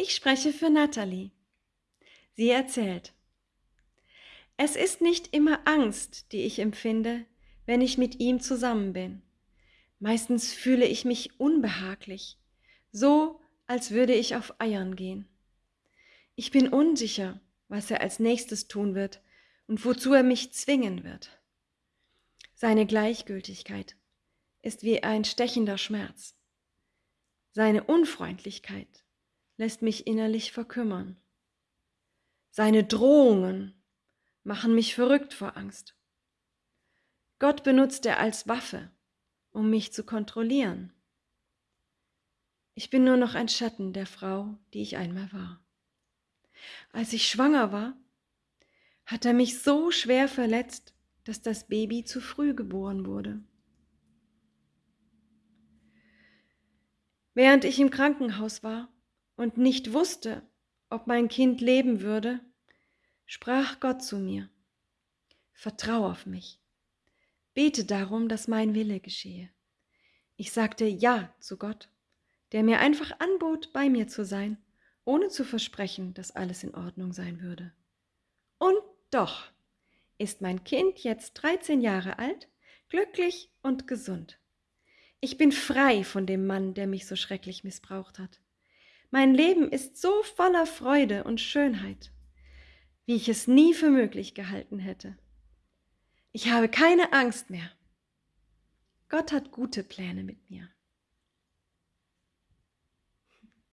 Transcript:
Ich spreche für Natalie. Sie erzählt. Es ist nicht immer Angst, die ich empfinde, wenn ich mit ihm zusammen bin. Meistens fühle ich mich unbehaglich, so als würde ich auf Eiern gehen. Ich bin unsicher, was er als nächstes tun wird und wozu er mich zwingen wird. Seine Gleichgültigkeit ist wie ein stechender Schmerz. Seine Unfreundlichkeit lässt mich innerlich verkümmern. Seine Drohungen machen mich verrückt vor Angst. Gott benutzt er als Waffe, um mich zu kontrollieren. Ich bin nur noch ein Schatten der Frau, die ich einmal war. Als ich schwanger war, hat er mich so schwer verletzt, dass das Baby zu früh geboren wurde. Während ich im Krankenhaus war und nicht wusste, ob mein Kind leben würde, sprach Gott zu mir, Vertrau auf mich, bete darum, dass mein Wille geschehe. Ich sagte Ja zu Gott, der mir einfach anbot, bei mir zu sein, ohne zu versprechen, dass alles in Ordnung sein würde. Und doch ist mein Kind jetzt 13 Jahre alt, glücklich und gesund. Ich bin frei von dem Mann, der mich so schrecklich missbraucht hat. Mein Leben ist so voller Freude und Schönheit, wie ich es nie für möglich gehalten hätte. Ich habe keine Angst mehr. Gott hat gute Pläne mit mir.